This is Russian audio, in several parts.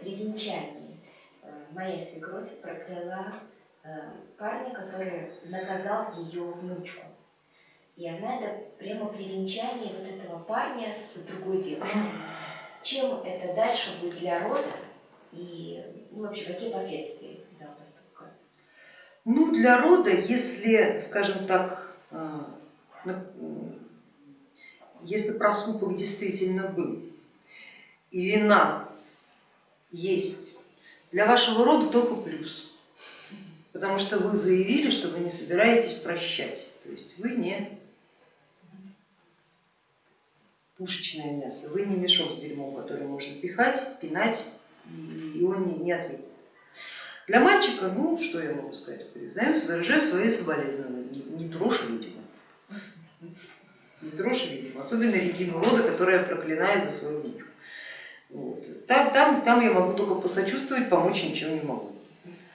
при венчании э, моя свекровь прокляла э, парня, который наказал ее внучку. И она это прямо при венчании вот этого парня с другой девушкой. Чем это дальше будет для рода и ну, вообще какие последствия этого поступка? Ну, для рода, если, скажем так, а, если проступок действительно был и вина есть, для вашего рода только плюс, потому что вы заявили, что вы не собираетесь прощать, то есть вы не пушечное мясо. Вы не мешок с дерьмом, который можно пихать, пинать, и он не, ответит. Для мальчика, ну что я могу сказать, признаюсь, выражаю свои соболезнования, не, не трожь ведьму, не трожь ведьму, особенно Регину Рода, которая проклинает за свою внучку. Там, там, там я могу только посочувствовать, помочь ничего не могу.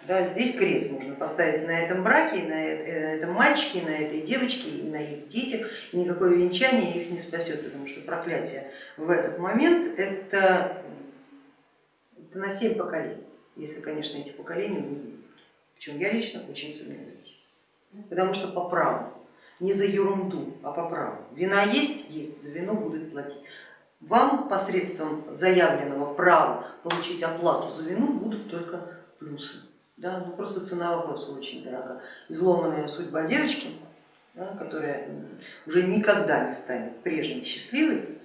Да, здесь крест можно поставить на этом браке, на э, этом мальчике, на этой девочке, на их детях, и никакое венчание их не спасет, потому что проклятие в этот момент это, это на семь поколений, если, конечно, эти поколения не в чем я лично очень сомневаюсь. Потому что по праву, не за ерунду, а по праву. Вина есть, есть, за вино будут платить. Вам посредством заявленного права получить оплату за вину будут только плюсы. Да, ну просто цена вопроса очень дорога. Изломанная судьба девочки, да, которая уже никогда не станет прежней счастливой,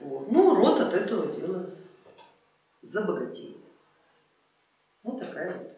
вот. ну род от этого дела забогатеет. Вот такая вот